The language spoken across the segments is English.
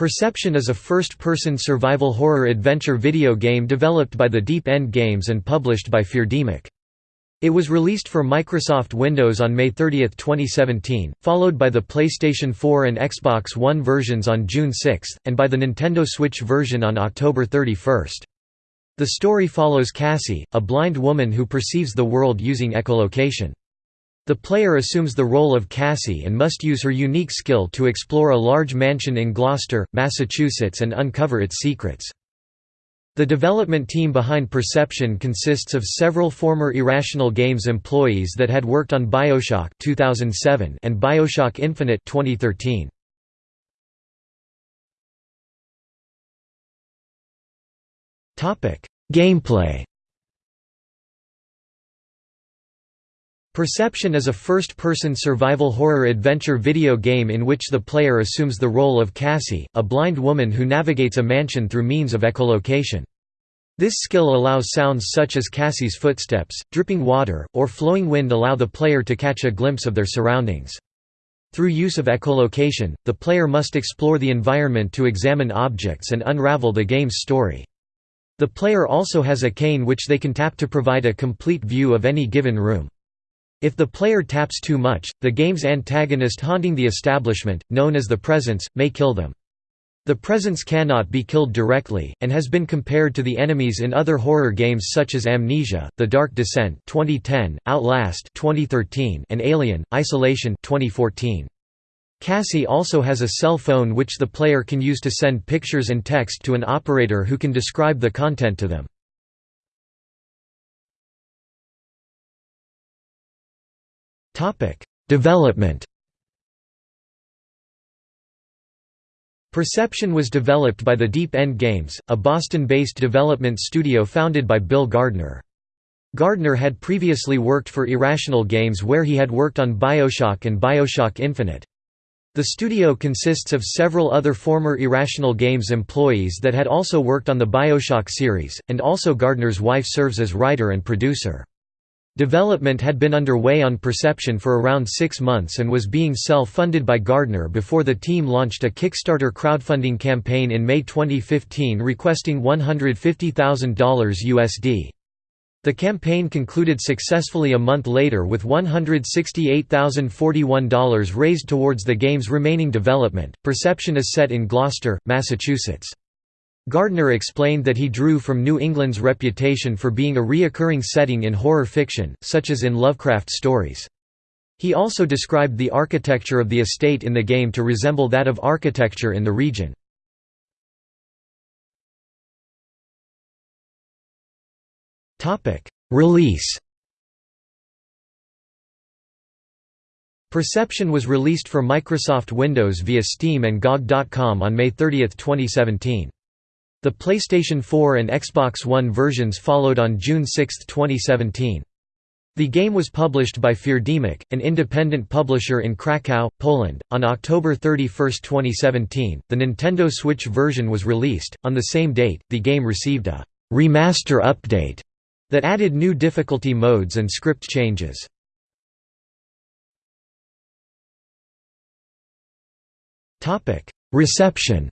Perception is a first-person survival horror adventure video game developed by the Deep End Games and published by Feardemic. It was released for Microsoft Windows on May 30, 2017, followed by the PlayStation 4 and Xbox One versions on June 6, and by the Nintendo Switch version on October 31. The story follows Cassie, a blind woman who perceives the world using echolocation. The player assumes the role of Cassie and must use her unique skill to explore a large mansion in Gloucester, Massachusetts and uncover its secrets. The development team behind Perception consists of several former Irrational Games employees that had worked on BioShock 2007 and BioShock Infinite 2013. Gameplay Perception is a first-person survival horror adventure video game in which the player assumes the role of Cassie, a blind woman who navigates a mansion through means of echolocation. This skill allows sounds such as Cassie's footsteps, dripping water, or flowing wind allow the player to catch a glimpse of their surroundings. Through use of echolocation, the player must explore the environment to examine objects and unravel the game's story. The player also has a cane which they can tap to provide a complete view of any given room. If the player taps too much, the game's antagonist haunting the establishment, known as the Presence, may kill them. The Presence cannot be killed directly, and has been compared to the enemies in other horror games such as Amnesia, The Dark Descent 2010, Outlast 2013, and Alien, Isolation 2014. Cassie also has a cell phone which the player can use to send pictures and text to an operator who can describe the content to them. Development Perception was developed by the Deep End Games, a Boston-based development studio founded by Bill Gardner. Gardner had previously worked for Irrational Games where he had worked on Bioshock and Bioshock Infinite. The studio consists of several other former Irrational Games employees that had also worked on the Bioshock series, and also Gardner's wife serves as writer and producer. Development had been underway on Perception for around six months and was being self-funded by Gardner before the team launched a Kickstarter crowdfunding campaign in May 2015 requesting $150,000 USD. The campaign concluded successfully a month later with $168,041 raised towards the game's remaining development. Perception is set in Gloucester, Massachusetts. Gardner explained that he drew from New England's reputation for being a reoccurring setting in horror fiction, such as in Lovecraft stories. He also described the architecture of the estate in the game to resemble that of architecture in the region. Release Perception was released for Microsoft Windows via Steam and GOG.com on May 30, 2017. The PlayStation 4 and Xbox One versions followed on June 6, 2017. The game was published by Feardemic, an independent publisher in Krakow, Poland. On October 31, 2017, the Nintendo Switch version was released. On the same date, the game received a remaster update that added new difficulty modes and script changes. Reception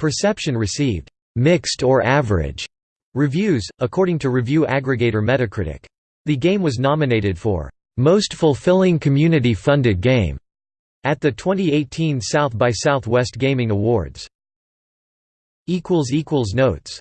Perception received mixed or average reviews, according to review aggregator Metacritic. The game was nominated for Most Fulfilling Community-Funded Game at the 2018 South by Southwest Gaming Awards. Notes